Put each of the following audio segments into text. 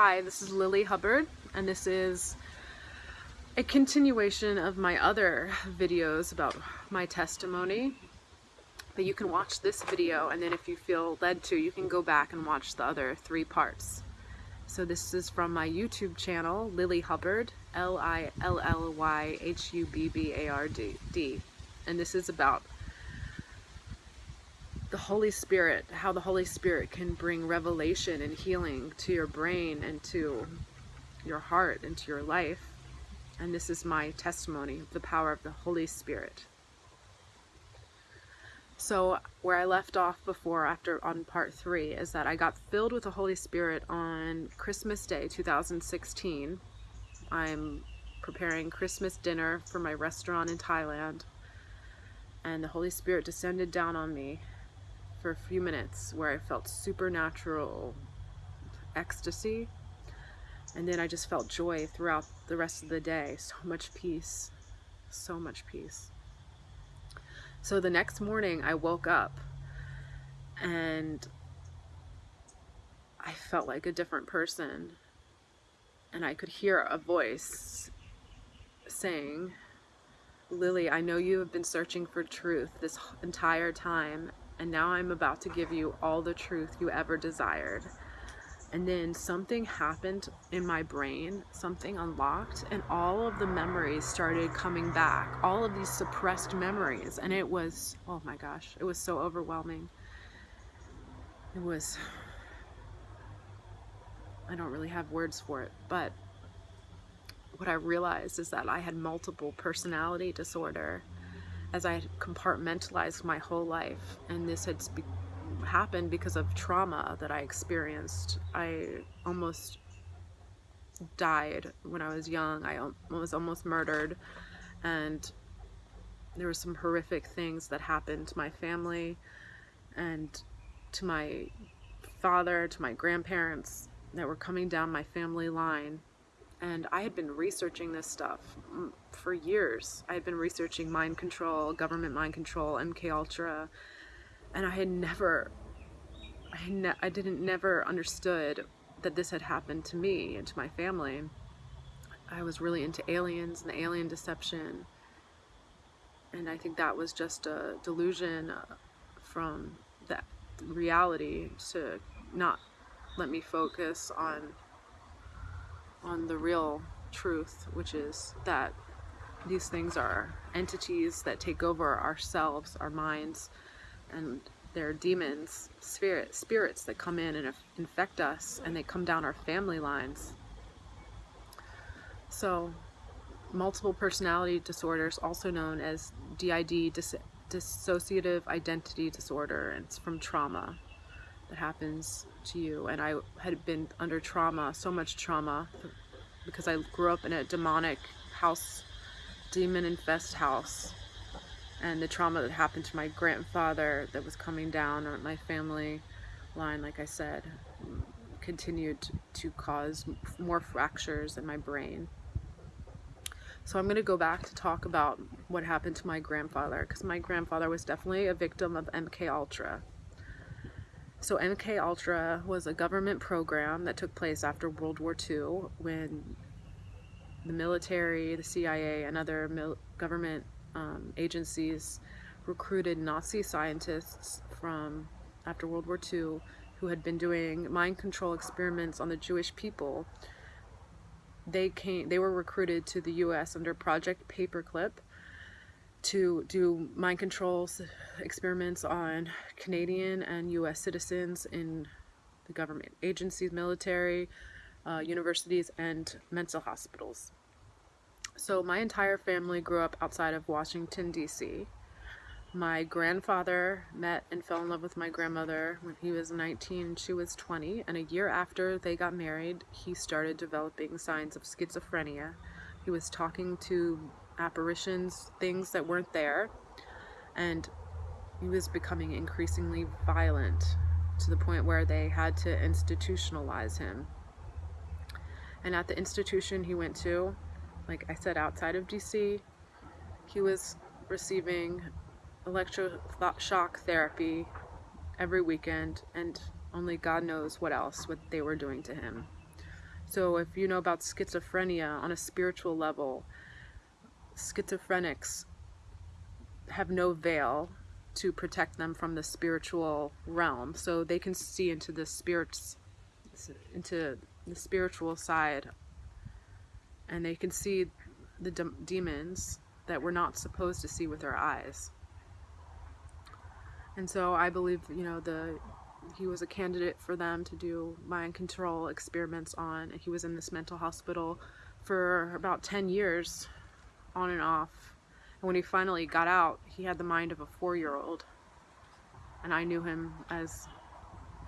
Hi, this is Lilly Hubbard, and this is a continuation of my other videos about my testimony. But you can watch this video, and then if you feel led to, you can go back and watch the other three parts. So this is from my YouTube channel, Lilly Hubbard, L-I-L-L-Y-H-U-B-B-A-R-D, and this is about the Holy Spirit, how the Holy Spirit can bring revelation and healing to your brain and to your heart and to your life. And this is my testimony of the power of the Holy Spirit. So where I left off before after on part three is that I got filled with the Holy Spirit on Christmas Day 2016. I'm preparing Christmas dinner for my restaurant in Thailand and the Holy Spirit descended down on me for a few minutes where I felt supernatural ecstasy. And then I just felt joy throughout the rest of the day. So much peace. So much peace. So the next morning I woke up and I felt like a different person. And I could hear a voice saying Lilly I know you have been searching for truth this entire time and now I'm about to give you all the truth you ever desired. And then something happened in my brain, something unlocked, and all of the memories started coming back, all of these suppressed memories. And it was, oh my gosh, it was so overwhelming. It was, I don't really have words for it, but what I realized is that I had multiple personality disorder as I compartmentalized my whole life and this had happened because of trauma that I experienced. I almost died when I was young. I was almost murdered and there were some horrific things that happened to my family and to my father, to my grandparents that were coming down my family line and I had been researching this stuff for years. I had been researching mind control, government mind control, MK Ultra, and I had never, I, ne I didn't never understood that this had happened to me and to my family. I was really into aliens and the alien deception, and I think that was just a delusion uh, from that reality to not let me focus on on the real truth, which is that these things are entities that take over ourselves, our minds, and they're demons, spirit, spirits that come in and infect us, and they come down our family lines. So, multiple personality disorders, also known as DID, dis dissociative identity disorder, and it's from trauma that happens to you. And I had been under trauma, so much trauma, because I grew up in a demonic house, demon infest house. And the trauma that happened to my grandfather that was coming down on my family line, like I said, continued to cause more fractures in my brain. So I'm going to go back to talk about what happened to my grandfather because my grandfather was definitely a victim of MK Ultra. So MK Ultra was a government program that took place after World War II when the military, the CIA, and other government um, agencies recruited Nazi scientists from after World War II who had been doing mind control experiments on the Jewish people. They came they were recruited to the US under Project Paperclip to do mind control experiments on Canadian and US citizens in the government agencies, military, uh, universities, and mental hospitals. So my entire family grew up outside of Washington, D.C. My grandfather met and fell in love with my grandmother when he was 19 she was 20, and a year after they got married, he started developing signs of schizophrenia. He was talking to apparitions, things that weren't there, and he was becoming increasingly violent to the point where they had to institutionalize him. And at the institution he went to, like I said, outside of DC, he was receiving electroshock therapy every weekend and only God knows what else what they were doing to him. So if you know about schizophrenia on a spiritual level, schizophrenics have no veil to protect them from the spiritual realm. So they can see into the spirits, into the spiritual side, and they can see the de demons that we're not supposed to see with our eyes. And so I believe, you know, the he was a candidate for them to do mind control experiments on. And he was in this mental hospital for about 10 years, on and off and when he finally got out, he had the mind of a four-year-old. And I knew him as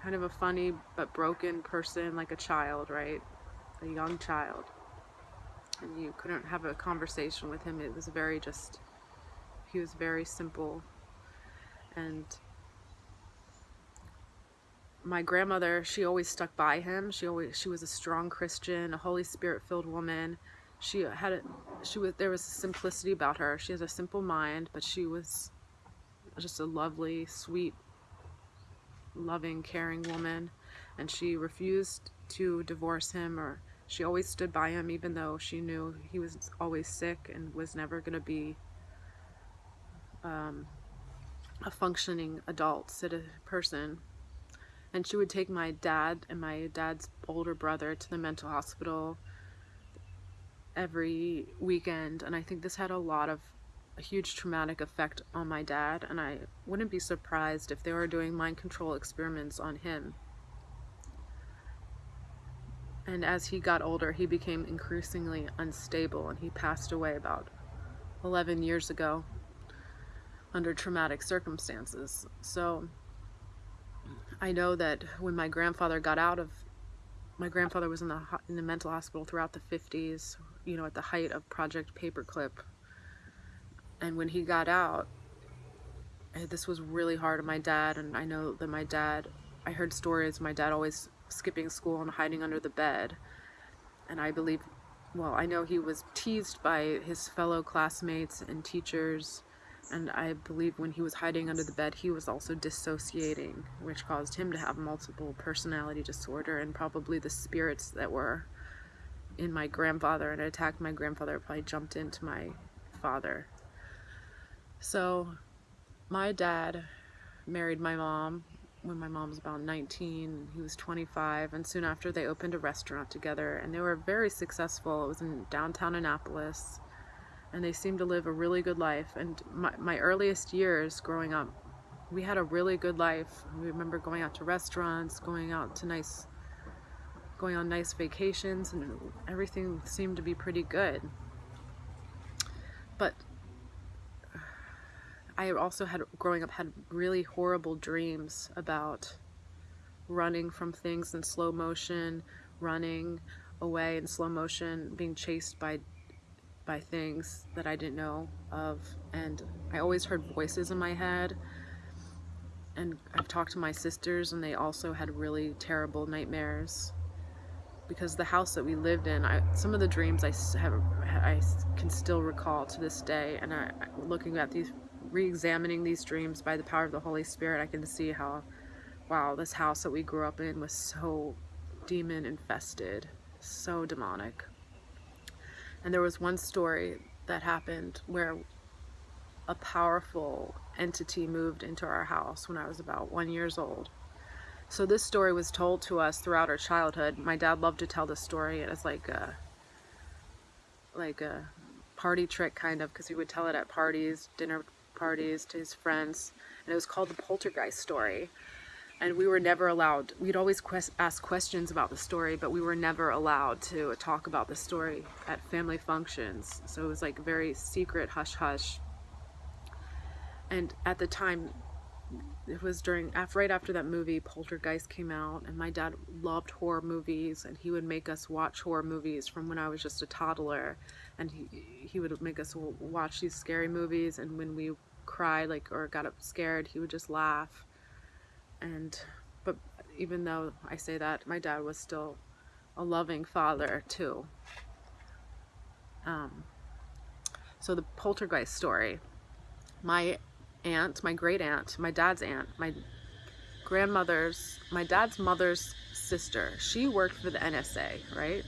kind of a funny but broken person, like a child, right? A young child. And you couldn't have a conversation with him. It was very just, he was very simple. And my grandmother, she always stuck by him. She always, she was a strong Christian, a Holy Spirit filled woman she had a, she was there was simplicity about her. She has a simple mind but she was just a lovely sweet loving caring woman. And she refused to divorce him or she always stood by him even though she knew he was always sick and was never going to be um, a functioning adult person. And she would take my dad and my dad's older brother to the mental hospital every weekend and I think this had a lot of a huge traumatic effect on my dad and I wouldn't be surprised if they were doing mind control experiments on him. And as he got older, he became increasingly unstable and he passed away about 11 years ago under traumatic circumstances. So I know that when my grandfather got out of my grandfather was in the in the mental hospital throughout the 50s you know, at the height of Project Paperclip. And when he got out, eh, this was really hard on my dad. And I know that my dad, I heard stories, my dad always skipping school and hiding under the bed. And I believe, well, I know he was teased by his fellow classmates and teachers. And I believe when he was hiding under the bed, he was also dissociating, which caused him to have multiple personality disorder and probably the spirits that were in my grandfather and attacked my grandfather probably jumped into my father. So my dad married my mom when my mom was about 19 he was 25 and soon after they opened a restaurant together and they were very successful. It was in downtown Annapolis and they seemed to live a really good life. And my, my earliest years growing up we had a really good life. We remember going out to restaurants going out to nice going on nice vacations and everything seemed to be pretty good. But I also had, growing up, had really horrible dreams about running from things in slow motion, running away in slow motion, being chased by by things that I didn't know of. And I always heard voices in my head. And I've talked to my sisters and they also had really terrible nightmares because the house that we lived in, I, some of the dreams I have, I can still recall to this day. And I, looking at these, re-examining these dreams by the power of the Holy Spirit, I can see how, wow, this house that we grew up in was so demon infested, so demonic. And there was one story that happened where a powerful entity moved into our house when I was about one years old so this story was told to us throughout our childhood. My dad loved to tell this story as like a, like a party trick kind of because he would tell it at parties, dinner parties to his friends. And it was called the Poltergeist story. And we were never allowed, we'd always quest, ask questions about the story, but we were never allowed to talk about the story at family functions. So it was like very secret, hush hush. And at the time, it was during right after that movie Poltergeist came out and my dad loved horror movies and he would make us watch horror movies from when I was just a toddler. And he he would make us watch these scary movies and when we cried like or got up scared he would just laugh. And but even though I say that my dad was still a loving father too. Um so the poltergeist story. My aunt, my great aunt, my dad's aunt, my grandmother's, my dad's mother's sister. She worked for the NSA, right?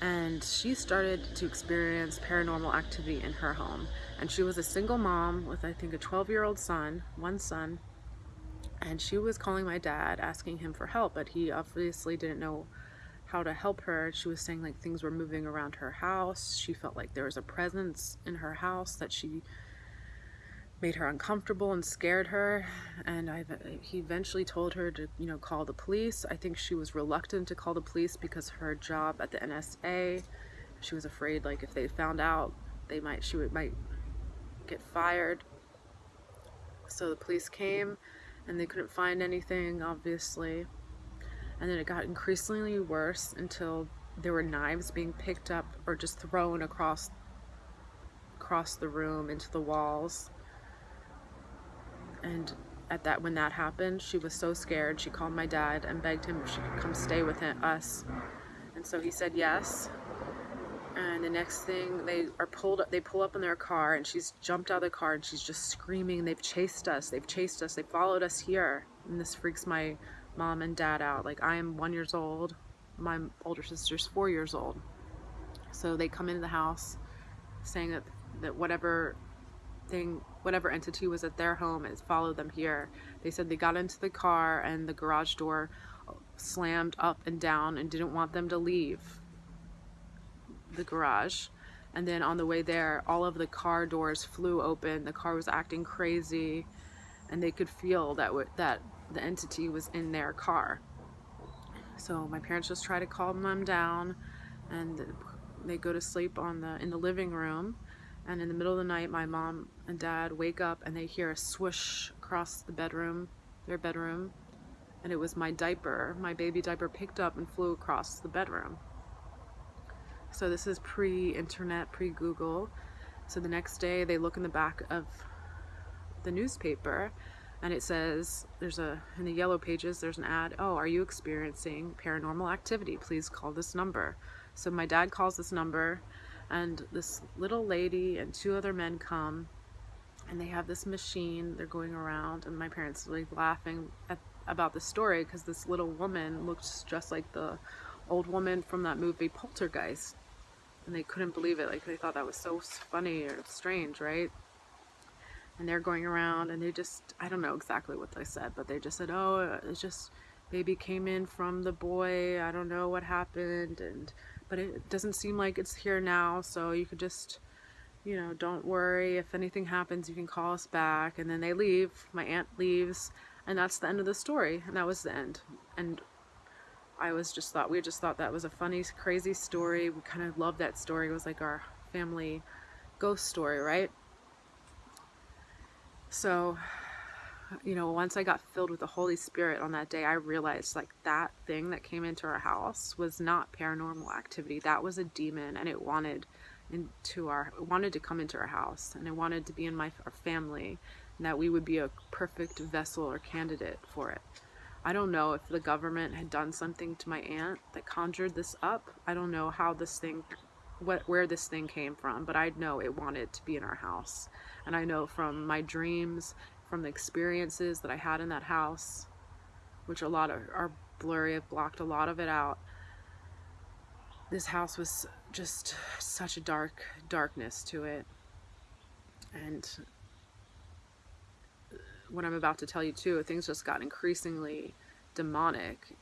And she started to experience paranormal activity in her home. And she was a single mom with, I think, a 12 year old son, one son. And she was calling my dad, asking him for help, but he obviously didn't know how to help her. She was saying like things were moving around her house. She felt like there was a presence in her house that she made her uncomfortable and scared her and I he eventually told her to you know call the police. I think she was reluctant to call the police because her job at the NSA she was afraid like if they found out they might she would might get fired. So the police came and they couldn't find anything obviously. And then it got increasingly worse until there were knives being picked up or just thrown across across the room into the walls and at that when that happened she was so scared. She called my dad and begged him if she could come stay with him, us. And so he said yes. And the next thing they are pulled up they pull up in their car and she's jumped out of the car and she's just screaming they've chased us. They've chased us. They followed us here. And this freaks my mom and dad out. Like i am one years old. My older sister's four years old. So they come into the house saying that that whatever thing, whatever entity was at their home and followed them here. They said they got into the car and the garage door slammed up and down and didn't want them to leave the garage. And then on the way there, all of the car doors flew open. The car was acting crazy, and they could feel that that the entity was in their car. So my parents just try to calm them down, and they go to sleep on the in the living room and in the middle of the night my mom and dad wake up and they hear a swoosh across the bedroom their bedroom and it was my diaper my baby diaper picked up and flew across the bedroom. So this is pre-internet pre-google. So the next day they look in the back of the newspaper and it says there's a in the yellow pages there's an ad oh are you experiencing paranormal activity? Please call this number. So my dad calls this number and this little lady and two other men come and they have this machine they're going around and my parents like laughing at, about the story because this little woman looked just like the old woman from that movie poltergeist and they couldn't believe it like they thought that was so funny or strange right? And they're going around and they just i don't know exactly what they said but they just said oh it's just baby came in from the boy i don't know what happened and but it doesn't seem like it's here now so you could just you know don't worry if anything happens you can call us back. And then they leave my aunt leaves and that's the end of the story and that was the end. And I was just thought we just thought that was a funny crazy story. We kind of loved that story. It was like our family ghost story right? So you know, once I got filled with the Holy Spirit on that day, I realized like that thing that came into our house was not paranormal activity. That was a demon and it wanted into our wanted to come into our house and I wanted to be in my our family and that we would be a perfect vessel or candidate for it. I don't know if the government had done something to my aunt that conjured this up. I don't know how this thing what where this thing came from, but I know it wanted to be in our house. And I know from my dreams from the experiences that I had in that house, which a lot of are blurry, I've blocked a lot of it out. This house was just such a dark darkness to it. And what I'm about to tell you too, things just got increasingly demonic.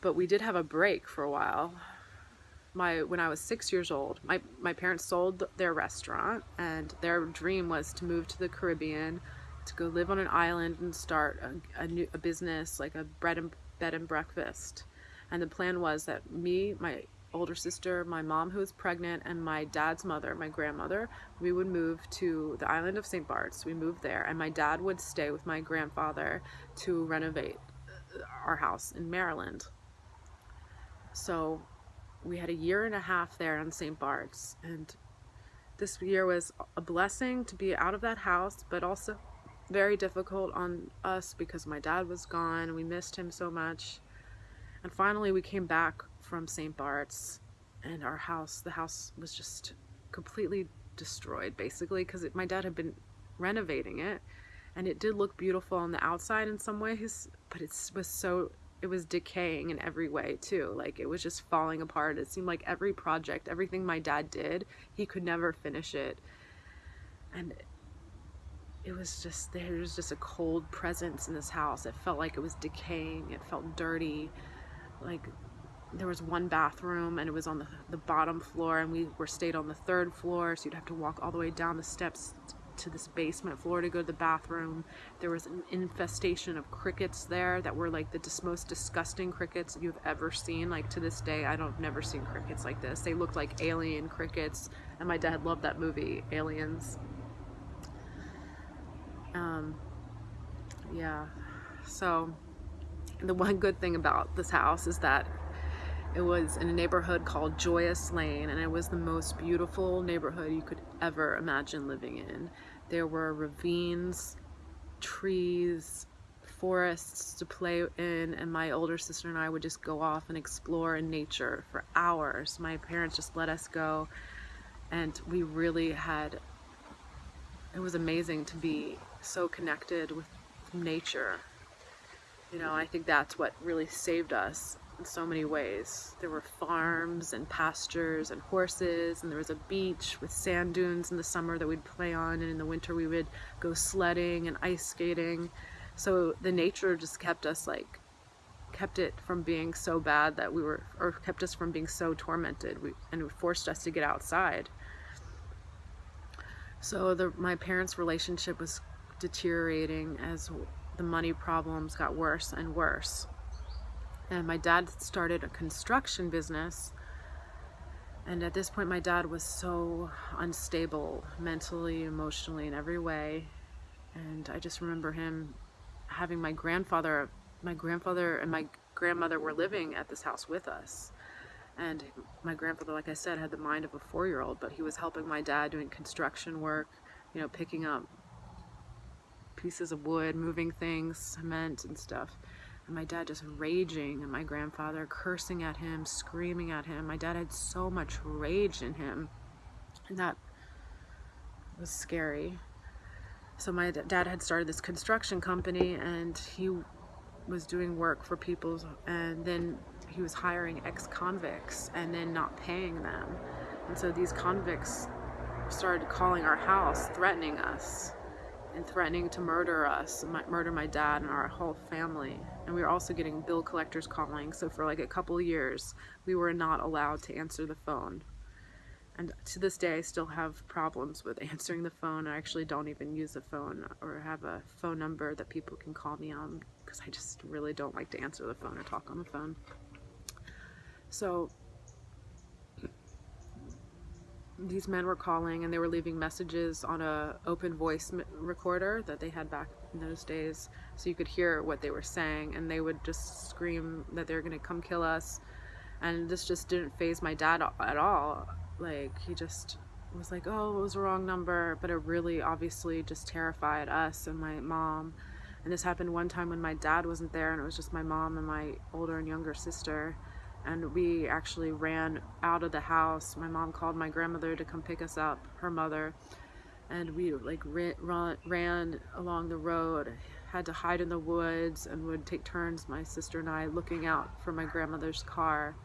But we did have a break for a while my when I was six years old, my, my parents sold their restaurant and their dream was to move to the Caribbean, to go live on an island and start a, a new a business like a bread and bed and breakfast. And the plan was that me, my older sister, my mom who was pregnant, and my dad's mother, my grandmother, we would move to the island of St. Bart's. We moved there, and my dad would stay with my grandfather to renovate uh, our house in Maryland. So we had a year and a half there on St. Bart's and this year was a blessing to be out of that house but also very difficult on us because my dad was gone and we missed him so much and finally we came back from St. Bart's and our house the house was just completely destroyed basically because my dad had been renovating it and it did look beautiful on the outside in some ways but it was so it was decaying in every way too. Like it was just falling apart. It seemed like every project, everything my dad did, he could never finish it. And it was just there was just a cold presence in this house. It felt like it was decaying. It felt dirty. Like there was one bathroom and it was on the, the bottom floor and we were stayed on the third floor so you'd have to walk all the way down the steps to this basement floor to go to the bathroom. There was an infestation of crickets there that were like the most disgusting crickets you've ever seen. Like to this day, I don't never seen crickets like this. They looked like alien crickets, and my dad loved that movie, Aliens. Um, yeah. So the one good thing about this house is that it was in a neighborhood called Joyous Lane, and it was the most beautiful neighborhood you could ever imagine living in. There were ravines, trees, forests to play in, and my older sister and I would just go off and explore in nature for hours. My parents just let us go, and we really had, it was amazing to be so connected with nature. You know, I think that's what really saved us in so many ways. There were farms and pastures and horses, and there was a beach with sand dunes in the summer that we'd play on, and in the winter we would go sledding and ice skating. So the nature just kept us like, kept it from being so bad that we were, or kept us from being so tormented, we, and it forced us to get outside. So the, my parents' relationship was deteriorating as the money problems got worse and worse and my dad started a construction business. And at this point my dad was so unstable mentally emotionally in every way. And I just remember him having my grandfather my grandfather and my grandmother were living at this house with us. And my grandfather like I said had the mind of a four-year-old but he was helping my dad doing construction work you know picking up pieces of wood moving things cement and stuff and my dad just raging and my grandfather cursing at him, screaming at him. My dad had so much rage in him and that was scary. So my dad had started this construction company and he was doing work for people and then he was hiring ex-convicts and then not paying them. And so these convicts started calling our house, threatening us and threatening to murder us, murder my dad and our whole family. And we were also getting bill collectors calling. So for like a couple years, we were not allowed to answer the phone. And to this day, I still have problems with answering the phone. I actually don't even use a phone or have a phone number that people can call me on because I just really don't like to answer the phone or talk on the phone. So these men were calling and they were leaving messages on a open voice recorder that they had back in those days so you could hear what they were saying and they would just scream that they're gonna come kill us. And this just didn't faze my dad at all. Like he just was like oh it was a wrong number but it really obviously just terrified us and my mom. And this happened one time when my dad wasn't there and it was just my mom and my older and younger sister. And we actually ran out of the house. My mom called my grandmother to come pick us up, her mother, and we like ran, ran along the road, had to hide in the woods, and would take turns, my sister and I, looking out for my grandmother's car.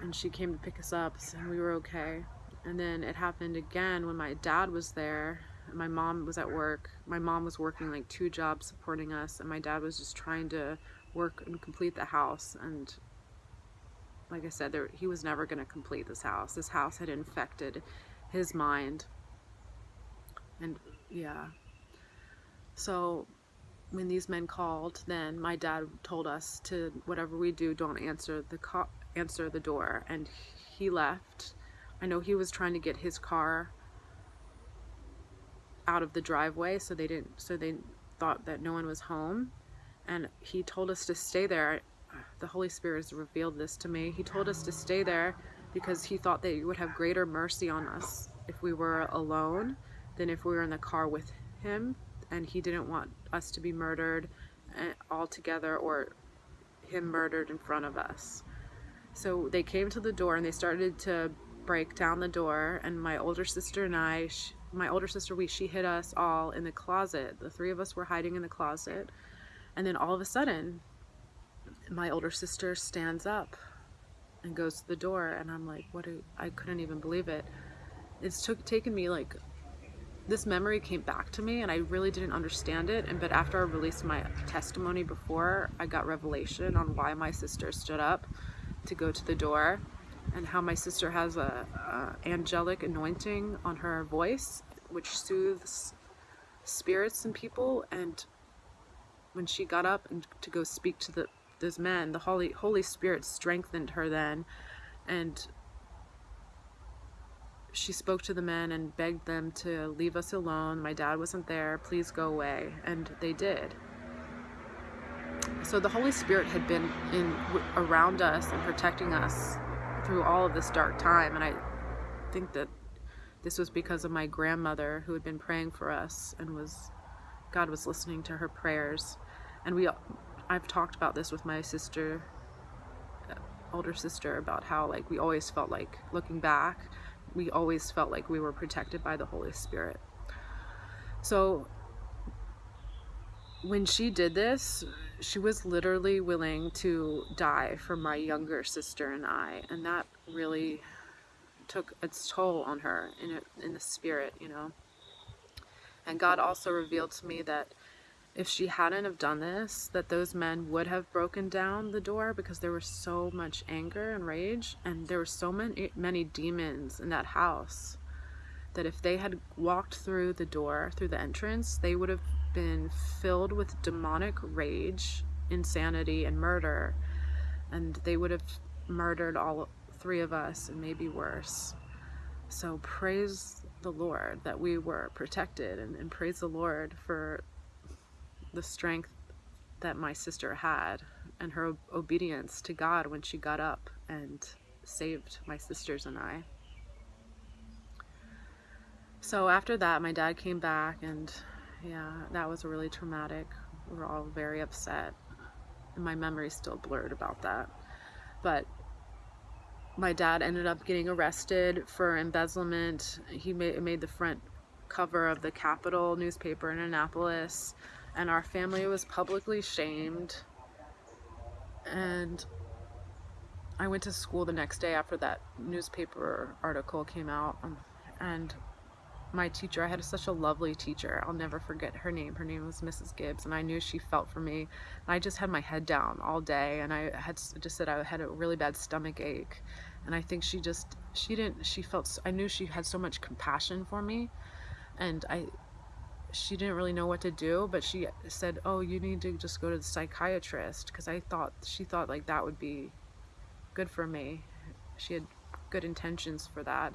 And she came to pick us up, and we were okay. And then it happened again when my dad was there. And my mom was at work. My mom was working like two jobs supporting us, and my dad was just trying to work and complete the house. And like I said, there, he was never going to complete this house. This house had infected his mind. And yeah. So when these men called, then my dad told us to whatever we do, don't answer the answer the door. And he left. I know he was trying to get his car out of the driveway so they didn't so they thought that no one was home and he told us to stay there the Holy Spirit has revealed this to me. He told us to stay there because he thought that he would have greater mercy on us if we were alone than if we were in the car with him. And he didn't want us to be murdered eh, all together or him murdered in front of us. So they came to the door and they started to break down the door. And my older sister and I, she, my older sister, we, she hid us all in the closet. The three of us were hiding in the closet. And then all of a sudden, my older sister stands up and goes to the door and I'm like what I couldn't even believe it it's took taken me like this memory came back to me and I really didn't understand it. And but after I released my testimony before I got revelation on why my sister stood up to go to the door and how my sister has a, a angelic anointing on her voice which soothes spirits and people. And when she got up and to go speak to the those men the holy holy spirit strengthened her then. And she spoke to the men and begged them to leave us alone. My dad wasn't there. Please go away. And they did. So the holy spirit had been in around us and protecting us through all of this dark time. And i think that this was because of my grandmother who had been praying for us and was God was listening to her prayers. And we I've talked about this with my sister uh, older sister about how like we always felt like looking back we always felt like we were protected by the Holy Spirit. So when she did this, she was literally willing to die for my younger sister and I, and that really took its toll on her in in the spirit, you know. And God also revealed to me that if she hadn't have done this, that those men would have broken down the door because there was so much anger and rage, and there were so many many demons in that house that if they had walked through the door, through the entrance, they would have been filled with demonic rage, insanity, and murder, and they would have murdered all three of us and maybe worse. So praise the Lord that we were protected and, and praise the Lord for the strength that my sister had and her obedience to God when she got up and saved my sisters and I. So after that, my dad came back and yeah, that was really traumatic. We were all very upset. And my memory's still blurred about that. But my dad ended up getting arrested for embezzlement. He made, made the front cover of the Capital newspaper in Annapolis, and our family was publicly shamed. And I went to school the next day after that newspaper article came out, um, and my teacher, I had such a lovely teacher. I'll never forget her name. Her name was Mrs. Gibbs, and I knew she felt for me. And I just had my head down all day, and I had just said I had a really bad stomach ache and I think she just she didn't she felt I knew she had so much compassion for me and I she didn't really know what to do but she said oh you need to just go to the psychiatrist because I thought she thought like that would be good for me. She had good intentions for that.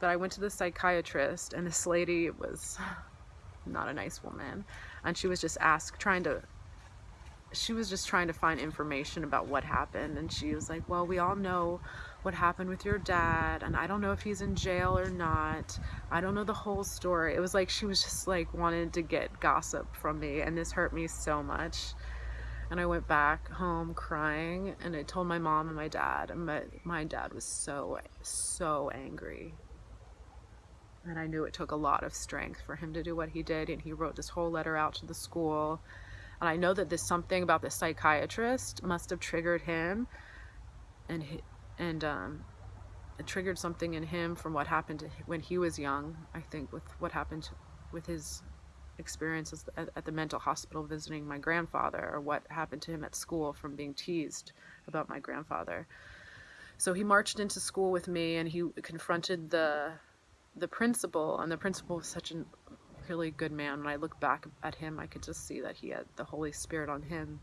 But I went to the psychiatrist and this lady was not a nice woman. And she was just asked trying to she was just trying to find information about what happened. And she was like well we all know what happened with your dad and I don't know if he's in jail or not. I don't know the whole story. It was like she was just like wanted to get gossip from me and this hurt me so much. And I went back home crying and I told my mom and my dad and my, my dad was so, so angry. And I knew it took a lot of strength for him to do what he did and he wrote this whole letter out to the school. And I know that this something about the psychiatrist must have triggered him and he, and um, it triggered something in him from what happened to when he was young. I think with what happened with his experiences at, at the mental hospital visiting my grandfather, or what happened to him at school from being teased about my grandfather. So he marched into school with me, and he confronted the the principal, and the principal was such a really good man. When I look back at him, I could just see that he had the Holy Spirit on him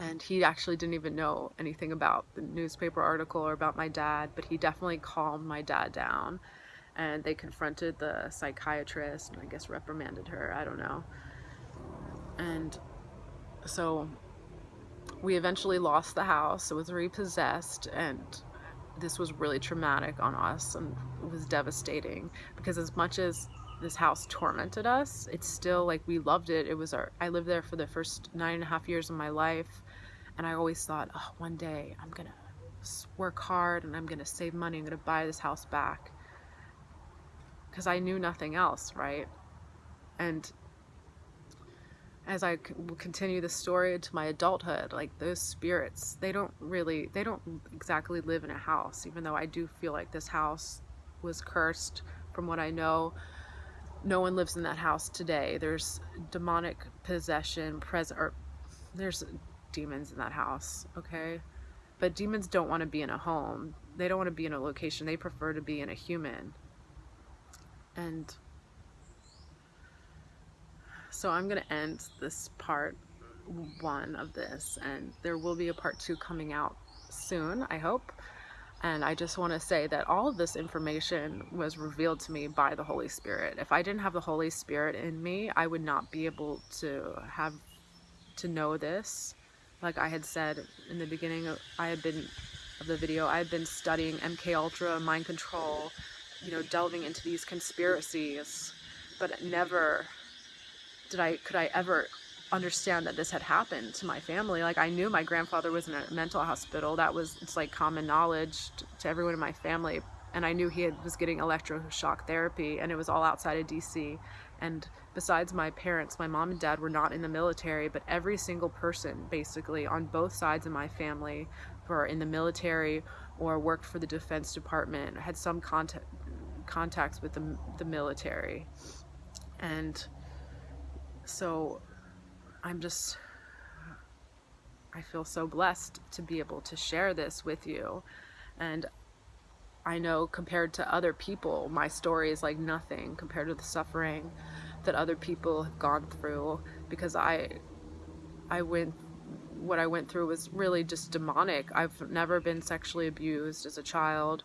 and he actually didn't even know anything about the newspaper article or about my dad, but he definitely calmed my dad down. And they confronted the psychiatrist and I guess reprimanded her, I don't know. And so we eventually lost the house, it was repossessed, and this was really traumatic on us and it was devastating because as much as this house tormented us it's still like we loved it it was our i lived there for the first nine and a half years of my life and I always thought, oh, one day I'm gonna work hard and I'm gonna save money. I'm gonna buy this house back because I knew nothing else, right? And as I continue the story into my adulthood, like those spirits, they don't really, they don't exactly live in a house, even though I do feel like this house was cursed from what I know. No one lives in that house today. There's demonic possession, present, or there's demons in that house, okay? But demons don't want to be in a home. They don't want to be in a location. They prefer to be in a human. And so I'm going to end this part one of this and there will be a part two coming out soon, I hope. And I just want to say that all of this information was revealed to me by the Holy Spirit. If I didn't have the Holy Spirit in me, I would not be able to have to know this. Like I had said in the beginning, I had been of the video, I had been studying MK Ultra, mind control, you know, delving into these conspiracies, but never did I could I ever understand that this had happened to my family. Like I knew my grandfather was in a mental hospital. That was it's like common knowledge to everyone in my family. And I knew he had, was getting electroshock therapy, and it was all outside of DC. And besides my parents, my mom and dad were not in the military, but every single person, basically, on both sides of my family, were in the military or worked for the Defense Department, had some contact, contacts with the, the military. And so I'm just, I feel so blessed to be able to share this with you. And I know compared to other people, my story is like nothing compared to the suffering that other people have gone through because I, I went, what I went through was really just demonic. I've never been sexually abused as a child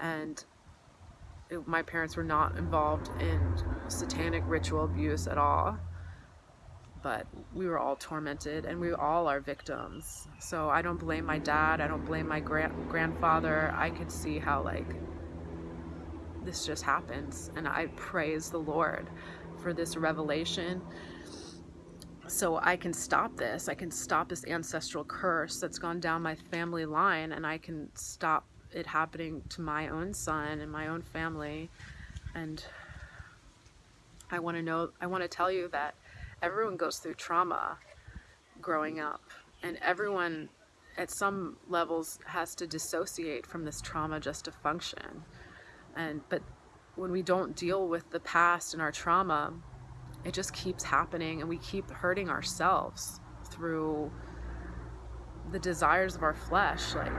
and it, my parents were not involved in satanic ritual abuse at all but we were all tormented and we all are victims. So I don't blame my dad, I don't blame my gra- grandfather. I could see how like this just happens and I praise the Lord for this revelation. So I can stop this. I can stop this ancestral curse that's gone down my family line and I can stop it happening to my own son and my own family and I want to know I want to tell you that everyone goes through trauma growing up and everyone at some levels has to dissociate from this trauma just to function and but when we don't deal with the past and our trauma it just keeps happening and we keep hurting ourselves through the desires of our flesh like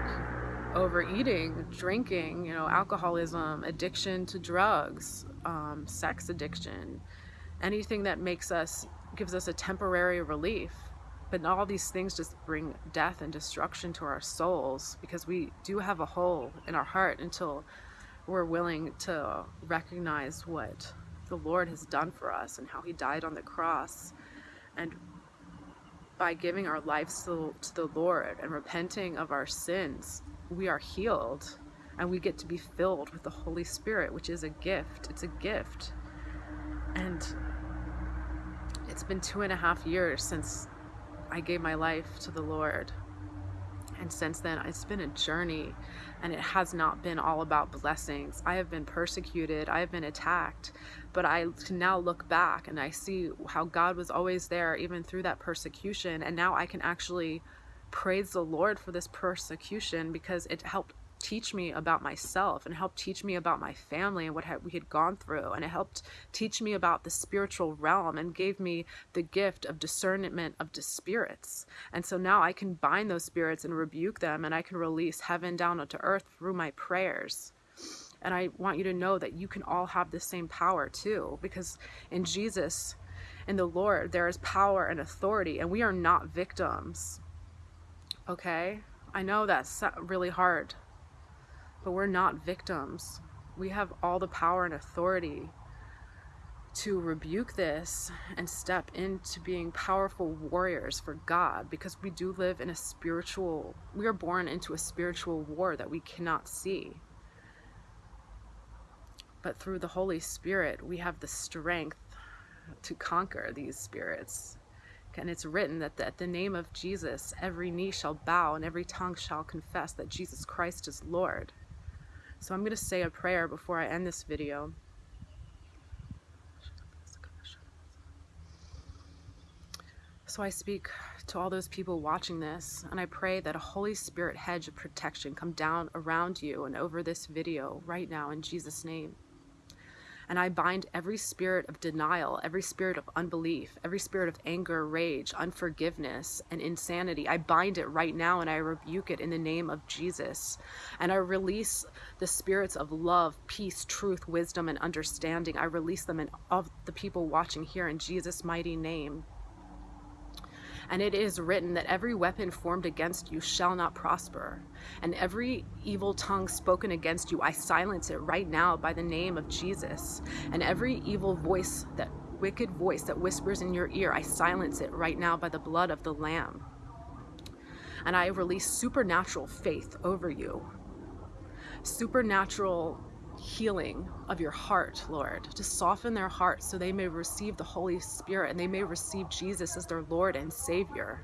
overeating drinking you know alcoholism addiction to drugs um, sex addiction anything that makes us gives us a temporary relief. But all these things just bring death and destruction to our souls because we do have a hole in our heart until we're willing to recognize what the Lord has done for us and how He died on the cross. And by giving our lives to, to the Lord and repenting of our sins, we are healed and we get to be filled with the Holy Spirit, which is a gift. It's a gift. And it's been two and a half years since I gave my life to the Lord. And since then, it's been a journey and it has not been all about blessings. I have been persecuted, I have been attacked, but I can now look back and I see how God was always there even through that persecution. And now I can actually praise the Lord for this persecution because it helped teach me about myself and helped teach me about my family and what we had gone through. And it helped teach me about the spiritual realm and gave me the gift of discernment of the spirits. And so now I can bind those spirits and rebuke them and I can release heaven down onto earth through my prayers. And I want you to know that you can all have the same power too, because in Jesus, in the Lord, there is power and authority, and we are not victims. Okay? I know that's really hard but we're not victims. We have all the power and authority to rebuke this and step into being powerful warriors for God because we do live in a spiritual, we are born into a spiritual war that we cannot see. But through the Holy Spirit, we have the strength to conquer these spirits. And it's written that at the name of Jesus, every knee shall bow and every tongue shall confess that Jesus Christ is Lord. So I'm going to say a prayer before I end this video. So I speak to all those people watching this, and I pray that a Holy Spirit hedge of protection come down around you and over this video right now in Jesus' name. And I bind every spirit of denial, every spirit of unbelief, every spirit of anger, rage, unforgiveness, and insanity. I bind it right now and I rebuke it in the name of Jesus. And I release the spirits of love, peace, truth, wisdom, and understanding. I release them in of the people watching here in Jesus' mighty name. And it is written that every weapon formed against you shall not prosper. And every evil tongue spoken against you, I silence it right now by the name of Jesus. And every evil voice, that wicked voice that whispers in your ear, I silence it right now by the blood of the Lamb. And I release supernatural faith over you. Supernatural healing of your heart, Lord, to soften their hearts so they may receive the Holy Spirit and they may receive Jesus as their Lord and Savior.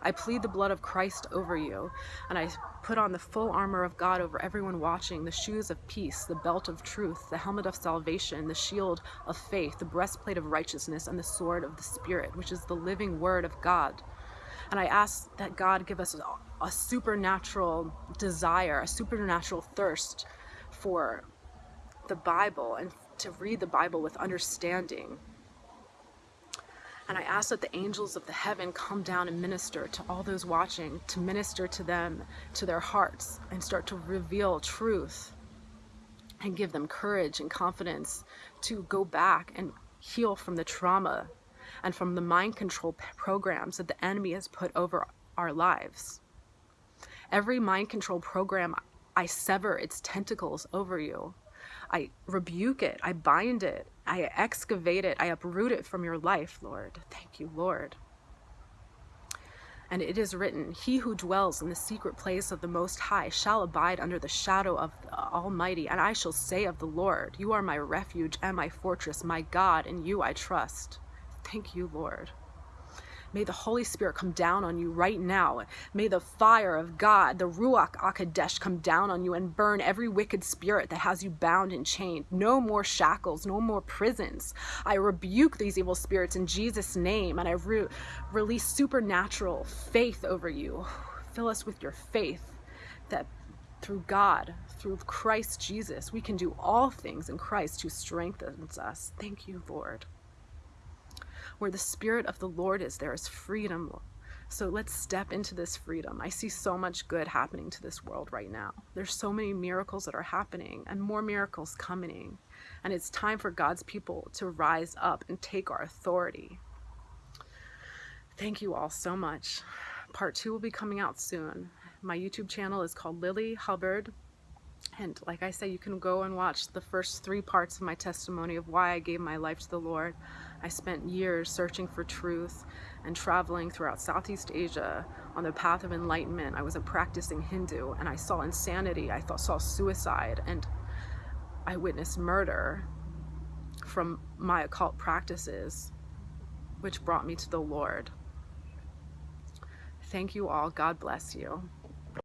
I plead the blood of Christ over you, and I put on the full armor of God over everyone watching the shoes of peace, the belt of truth, the helmet of salvation, the shield of faith, the breastplate of righteousness, and the sword of the Spirit, which is the living word of God. And I ask that God give us a, supernatural desire, a supernatural thirst for the Bible and to read the Bible with understanding. And I ask that the angels of the heaven come down and minister to all those watching, to minister to them, to their hearts, and start to reveal truth and give them courage and confidence to go back and heal from the trauma and from the mind control programs that the enemy has put over our lives. Every mind control program I sever its tentacles over you. I rebuke it. I bind it. I excavate it. I uproot it from your life, Lord. Thank you, Lord. And it is written, He who dwells in the secret place of the Most High shall abide under the shadow of the Almighty. And I shall say of the Lord, You are my refuge and my fortress, my God, in you I trust. Thank you, Lord. May the Holy Spirit come down on you right now. May the fire of God, the Ruach HaKodesh, come down on you and burn every wicked spirit that has you bound and chained. No more shackles, no more prisons. I rebuke these evil spirits in Jesus' name and I re release supernatural faith over you. Fill us with your faith that through God, through Christ Jesus, we can do all things in Christ who strengthens us. Thank you, Lord. Where the Spirit of the Lord is, there is freedom. So let's step into this freedom. I see so much good happening to this world right now. There's so many miracles that are happening and more miracles coming. And it's time for God's people to rise up and take our authority. Thank you all so much. Part two will be coming out soon. My YouTube channel is called Lilly Hubbard. And like I said, you can go and watch the first three parts of my testimony of why I gave my life to the Lord. I spent years searching for truth and traveling throughout Southeast Asia on the path of enlightenment. I was a practicing Hindu and I saw insanity, I saw suicide, and I witnessed murder from my occult practices, which brought me to the Lord. Thank you all. God bless you.